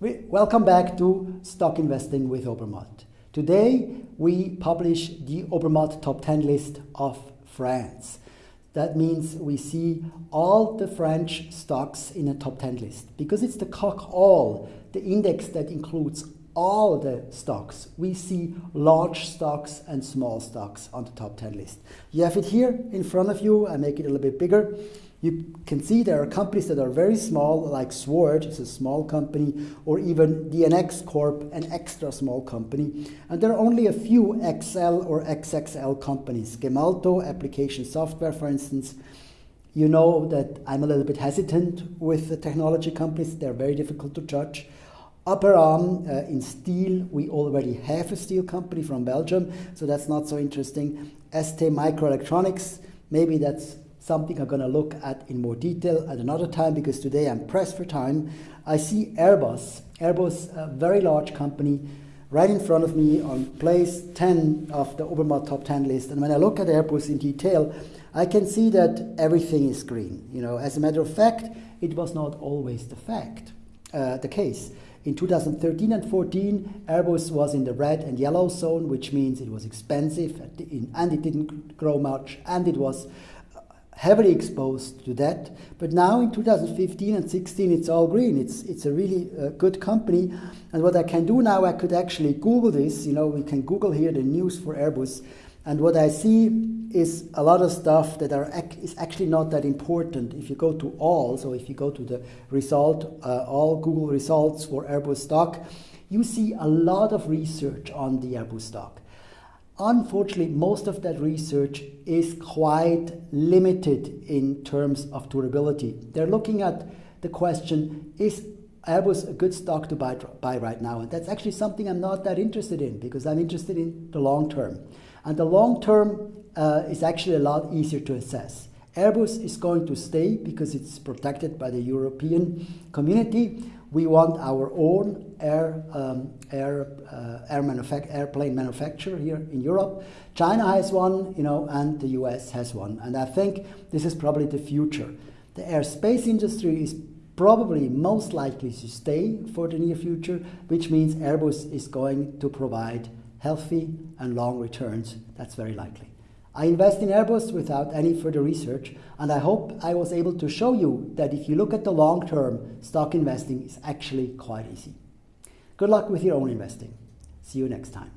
welcome back to Stock Investing with Obermatt. Today we publish the Obermatt Top 10 list of France. That means we see all the French stocks in a top 10 list because it's the CAC all, the index that includes all the stocks. We see large stocks and small stocks on the top 10 list. You have it here in front of you. I make it a little bit bigger. You can see there are companies that are very small, like Sword, it's a small company, or even DNX Corp, an extra small company. And there are only a few XL or XXL companies. Gemalto, application software, for instance. You know that I'm a little bit hesitant with the technology companies. They're very difficult to judge. Aperam uh, in steel, we already have a steel company from Belgium, so that's not so interesting. ST Microelectronics, maybe that's something I'm going to look at in more detail at another time because today I'm pressed for time. I see Airbus, Airbus, a very large company, right in front of me on place 10 of the Obermatt top 10 list. And when I look at Airbus in detail, I can see that everything is green. You know, as a matter of fact, it was not always the fact, uh, the case. In 2013 and 14, Airbus was in the red and yellow zone, which means it was expensive and it didn't grow much and it was heavily exposed to that. But now in 2015 and 16, it's all green. It's, it's a really uh, good company. And what I can do now, I could actually Google this. You know, we can Google here the news for Airbus. And what I see is a lot of stuff that are ac is actually not that important. If you go to all, so if you go to the result, uh, all Google results for Airbus stock, you see a lot of research on the Airbus stock. Unfortunately, most of that research is quite limited in terms of durability. They're looking at the question, is Airbus a good stock to buy, buy right now? And that's actually something I'm not that interested in because I'm interested in the long term. And the long term uh, is actually a lot easier to assess. Airbus is going to stay because it's protected by the European community. We want our own air, um, air, uh, air airplane manufacturer here in Europe. China has one, you know, and the US has one. And I think this is probably the future. The airspace industry is probably most likely to stay for the near future, which means Airbus is going to provide healthy and long returns. That's very likely. I invest in Airbus without any further research, and I hope I was able to show you that if you look at the long term, stock investing is actually quite easy. Good luck with your own investing. See you next time.